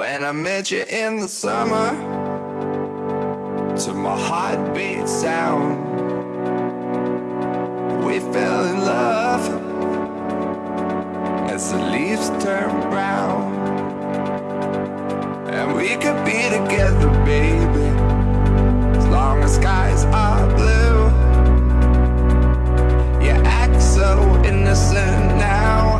When I met you in the summer To my heartbeat sound We fell in love. As the leaves turn brown And we could be together, baby.